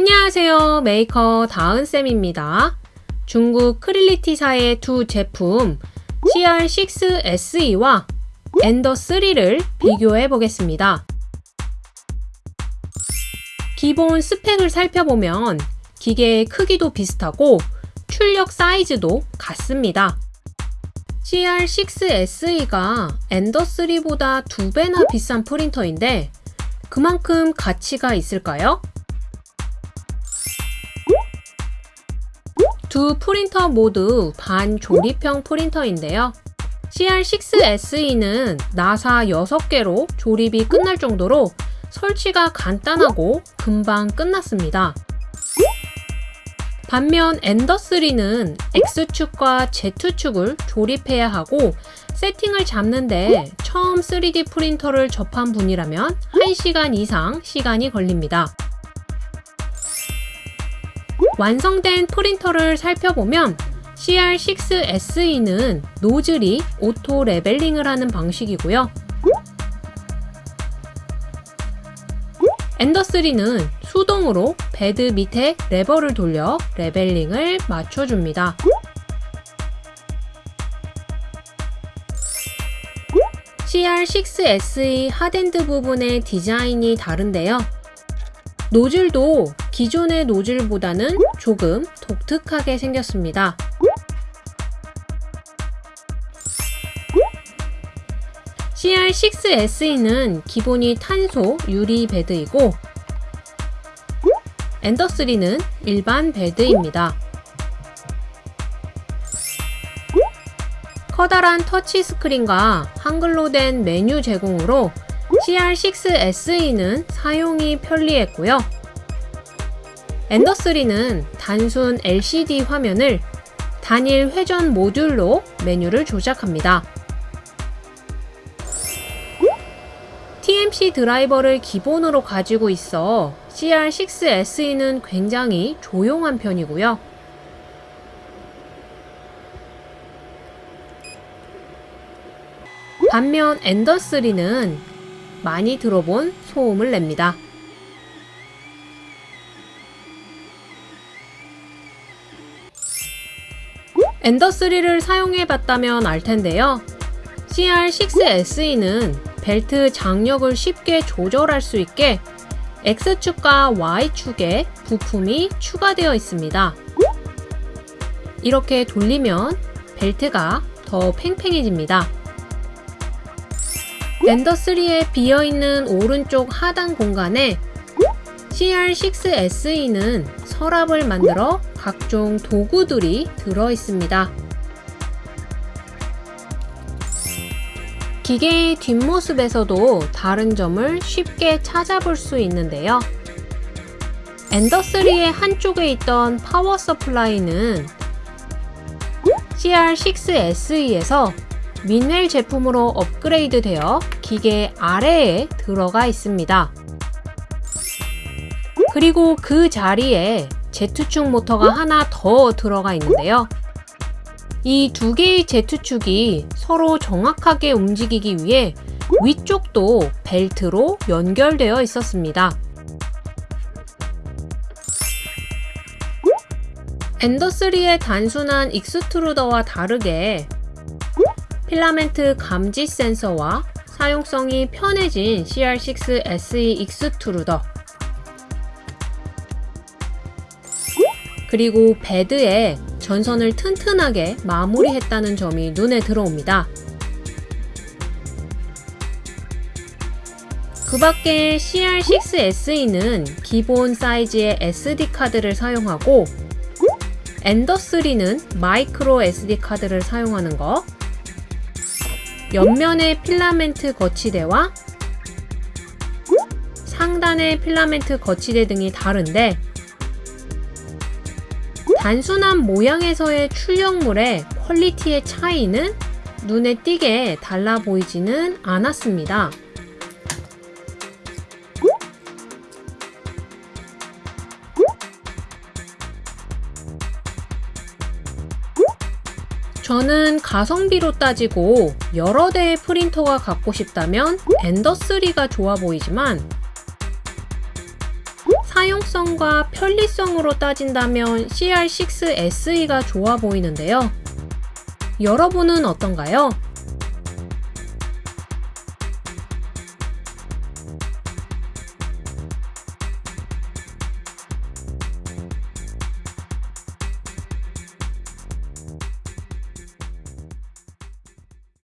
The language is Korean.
안녕하세요. 메이커 다은쌤입니다. 중국 Creality사의 두 제품 CR6SE와 Ender 3를 비교해 보겠습니다. 기본 스펙을 살펴보면 기계의 크기도 비슷하고 출력 사이즈도 같습니다. CR6SE가 Ender 3보다 두 배나 비싼 프린터인데 그만큼 가치가 있을까요? 두 프린터 모두 반조립형 프린터인데요. CR6SE는 나사 6개로 조립이 끝날 정도로 설치가 간단하고 금방 끝났습니다. 반면 엔더3는 X축과 Z축을 조립해야 하고 세팅을 잡는데 처음 3D 프린터를 접한 분이라면 1시간 이상 시간이 걸립니다. 완성된 프린터를 살펴보면 CR6SE는 노즐이 auto leveling을 하는 방식이고요. Ender 3는 수동으로 베드 밑에 레버를 돌려 leveling을 맞춰줍니다. CR6SE 하덴드 부분의 디자인이 다른데요. 노즐도 기존의 노즐보다는 조금 독특하게 생겼습니다. CR6SE는 기본이 탄소 유리 베드이고 엔더3는 일반 베드입니다. 커다란 터치 스크린과 한글로 된 메뉴 제공으로 CR6SE는 사용이 편리했고요. 엔더3는 단순 LCD 화면을 단일 회전 모듈로 메뉴를 조작합니다. TMC 드라이버를 기본으로 가지고 있어 CR6SE는 굉장히 조용한 편이고요. 반면 엔더3는 많이 들어본 소음을 냅니다. 엔더3를 사용해 봤다면 알 텐데요. CR6SE는 벨트 장력을 쉽게 조절할 수 있게 X축과 Y축에 부품이 추가되어 있습니다. 이렇게 돌리면 벨트가 더 팽팽해집니다. 엔더3에 비어있는 오른쪽 하단 공간에 CR6SE는 서랍을 만들어 각종 도구들이 들어 있습니다. 기계의 뒷모습에서도 다른 점을 쉽게 찾아볼 수 있는데요. Ender 3의 한쪽에 있던 power supply는 CR6SE에서 Mean Well 제품으로 업그레이드 되어 기계 아래에 들어가 있습니다. 그리고 그 자리에 Z축 모터가 하나 더 들어가 있는데요. 이 두 개의 Z축이 서로 정확하게 움직이기 위해 위쪽도 벨트로 연결되어 있었습니다. Ender 3의 단순한 extruder와 다르게 필라멘트 감지 센서와 사용성이 편해진 CR6SE extruder 그리고 베드에 전선을 튼튼하게 마무리했다는 점이 눈에 들어옵니다. 그 밖에 CR6SE는 기본 사이즈의 SD카드를 사용하고 Ender 3는 마이크로 SD카드를 사용하는 것 옆면의 필라멘트 거치대와 상단의 필라멘트 거치대 등이 다른데 단순한 모양에서의 출력물의 퀄리티의 차이는 눈에 띄게 달라 보이지는 않았습니다. 저는 가성비로 따지고 여러 대의 프린터가 갖고 싶다면 엔더3가 좋아 보이지만 사용성과 편리성으로 따진다면 CR6SE가 좋아 보이는데요. 여러분은 어떤가요?